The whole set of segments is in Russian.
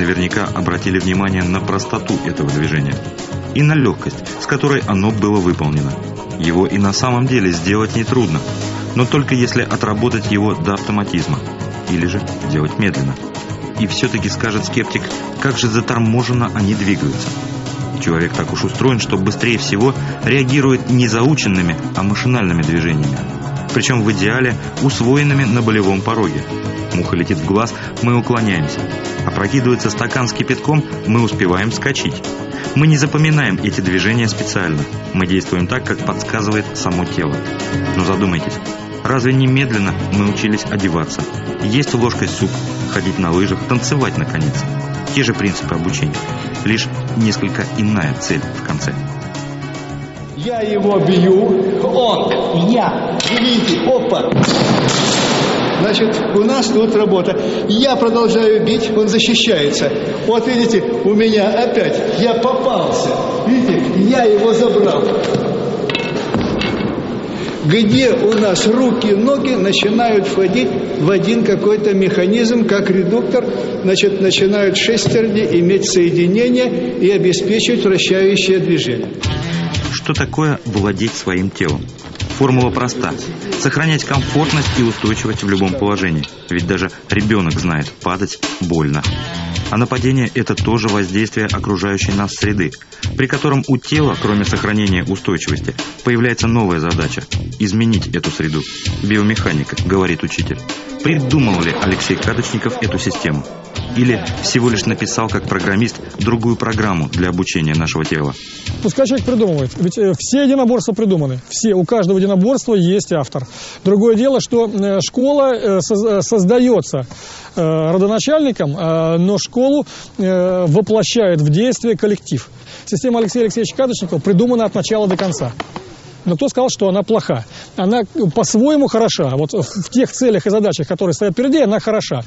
наверняка обратили внимание на простоту этого движения и на легкость, с которой оно было выполнено. Его и на самом деле сделать нетрудно, но только если отработать его до автоматизма, или же делать медленно. И все-таки скажет скептик, как же заторможенно они двигаются. Человек так уж устроен, что быстрее всего реагирует не заученными, а машинальными движениями. Причем в идеале усвоенными на болевом пороге. Муха летит в глаз, мы уклоняемся. Опрокидывается стакан с кипятком, мы успеваем скачить. Мы не запоминаем эти движения специально. Мы действуем так, как подсказывает само тело. Но задумайтесь, разве немедленно мы учились одеваться, есть ложкой суп, ходить на лыжах, танцевать наконец? Те же принципы обучения, лишь несколько иная цель в конце. Я его бью, он, я, видите, опа. Значит, у нас тут работа. Я продолжаю бить, он защищается. Вот видите, у меня опять, я попался. Видите, я его забрал. Где у нас руки, ноги начинают входить в один какой-то механизм, как редуктор, значит, начинают шестерни иметь соединение и обеспечивать вращающее движение. Что такое владеть своим телом? Формула проста. Сохранять комфортность и устойчивость в любом положении. Ведь даже ребенок знает, падать больно. А нападение – это тоже воздействие окружающей нас среды, при котором у тела, кроме сохранения устойчивости, появляется новая задача – изменить эту среду. Биомеханика, говорит учитель. Придумал ли Алексей Кадочников эту систему? Или всего лишь написал как программист другую программу для обучения нашего тела? Пускай человек придумывает. Ведь э, все единоборства придуманы. Все. У каждого единоборства есть автор. Другое дело, что э, школа э, создается родоначальником, но школу воплощает в действие коллектив. Система Алексея Алексеевича Кадочникова придумана от начала до конца. Но кто сказал, что она плоха? Она по-своему хороша. Вот в тех целях и задачах, которые стоят впереди, она хороша.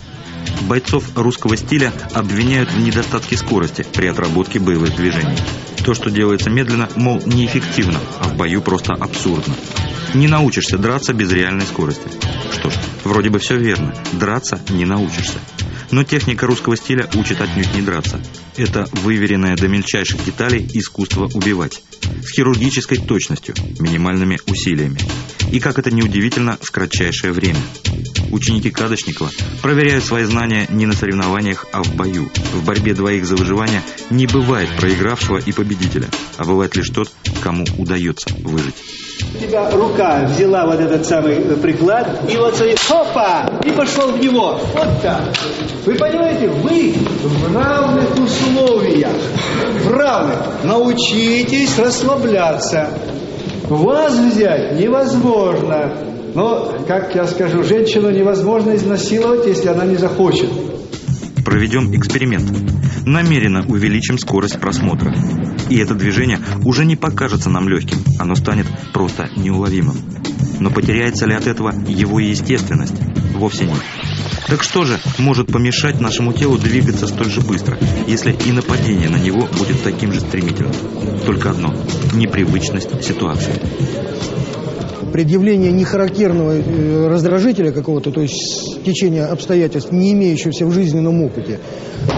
Бойцов русского стиля обвиняют в недостатке скорости при отработке боевых движений. То, что делается медленно, мол, неэффективно, а в бою просто абсурдно. Не научишься драться без реальной скорости. Что ж, вроде бы все верно. Драться не научишься. Но техника русского стиля учит отнюдь не драться. Это выверенное до мельчайших деталей искусство убивать. С хирургической точностью, минимальными усилиями. И, как это неудивительно, в кратчайшее время. Ученики Кадочникова проверяют свои знания не на соревнованиях, а в бою. В борьбе двоих за выживание не бывает проигравшего и победителя, а бывает лишь тот, кому удается выжить. У тебя рука взяла вот этот самый приклад, и вот смотри, хопа, и пошел в него. Вот так. Вы понимаете, вы в равных условиях. В равных. Научитесь расслабляться. Вас взять невозможно. Но, как я скажу, женщину невозможно изнасиловать, если она не захочет. Проведем эксперимент. Намеренно увеличим скорость просмотра. И это движение уже не покажется нам легким, оно станет просто неуловимым. Но потеряется ли от этого его естественность? Вовсе нет. Так что же может помешать нашему телу двигаться столь же быстро, если и нападение на него будет таким же стремительным? Только одно – непривычность ситуации предъявление нехарактерного э, раздражителя какого-то, то есть течения обстоятельств, не имеющегося в жизненном опыте,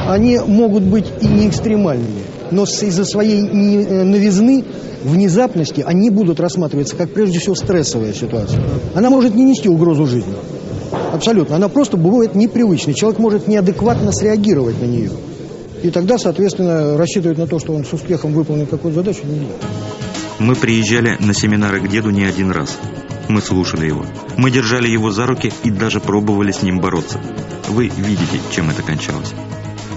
они могут быть и не экстремальными, но из-за своей э, новизны, внезапности, они будут рассматриваться как прежде всего стрессовая ситуация. Она может не нести угрозу жизни. Абсолютно. Она просто бывает непривычной. Человек может неадекватно среагировать на нее. И тогда, соответственно, рассчитывать на то, что он с успехом выполнит какую-то задачу, нельзя. Мы приезжали на семинары к деду не один раз. Мы слушали его. Мы держали его за руки и даже пробовали с ним бороться. Вы видите, чем это кончалось.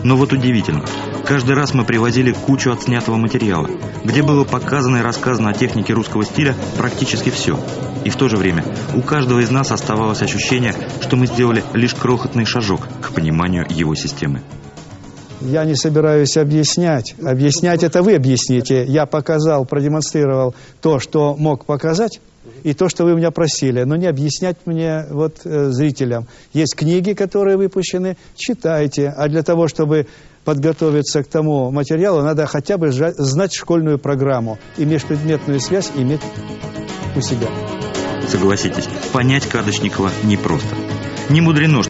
Но вот удивительно. Каждый раз мы привозили кучу отснятого материала, где было показано и рассказано о технике русского стиля практически все. И в то же время у каждого из нас оставалось ощущение, что мы сделали лишь крохотный шажок к пониманию его системы. Я не собираюсь объяснять. Объяснять это вы объясните. Я показал, продемонстрировал то, что мог показать, и то, что вы меня просили. Но не объяснять мне, вот, э, зрителям. Есть книги, которые выпущены, читайте. А для того, чтобы подготовиться к тому материалу, надо хотя бы знать школьную программу и межпредметную связь иметь у себя. Согласитесь, понять Кадочникова непросто. Не мудрено,